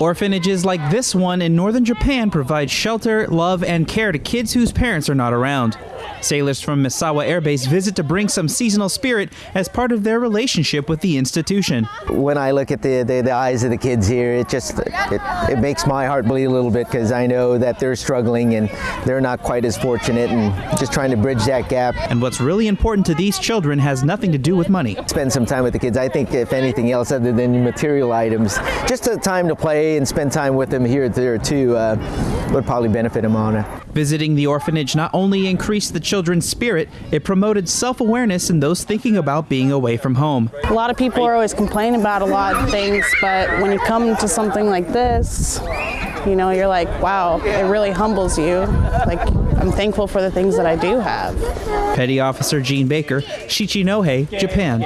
Orphanages like this one in northern Japan provide shelter, love, and care to kids whose parents are not around. Sailors from Misawa Air Base visit to bring some seasonal spirit as part of their relationship with the institution. When I look at the, the, the eyes of the kids here, it just it, it makes my heart bleed a little bit because I know that they're struggling and they're not quite as fortunate and just trying to bridge that gap. And what's really important to these children has nothing to do with money. Spend some time with the kids. I think if anything else other than material items, just a time to play and spend time with them here there too uh, would probably benefit them on it. Visiting the orphanage not only increased the children's spirit, it promoted self awareness in those thinking about being away from home. A lot of people are always complaining about a lot of things, but when you come to something like this, you know, you're like, wow, it really humbles you. Like, I'm thankful for the things that I do have. Petty Officer Gene Baker, Shichinohe, Japan.